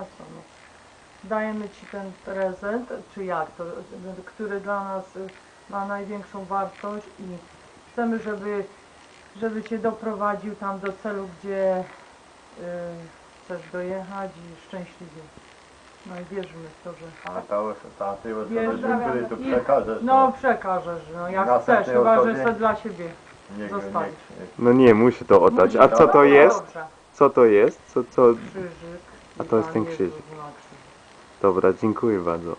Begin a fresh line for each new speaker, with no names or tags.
a co no. Dajemy Ci ten prezent, czy jak to, który dla nas ma największą wartość i chcemy, żeby, żeby Cię doprowadził tam do celu, gdzie y, chcesz dojechać i szczęśliwie. No i wierzymy w to, że...
A to, ty już
Wierzę.
będziemy tu przekażesz.
No przekażesz, no jak
Następnej
chcesz, chyba że
osobie?
sobie dla siebie.
niech,
zostawisz.
niech.
No nie, musi to oddać. A co to
no
jest?
Dobrze.
Co to jest? Co, co...
Krzyżyk.
A to jest ten krzyżyk. Dobra, dziękuję bardzo.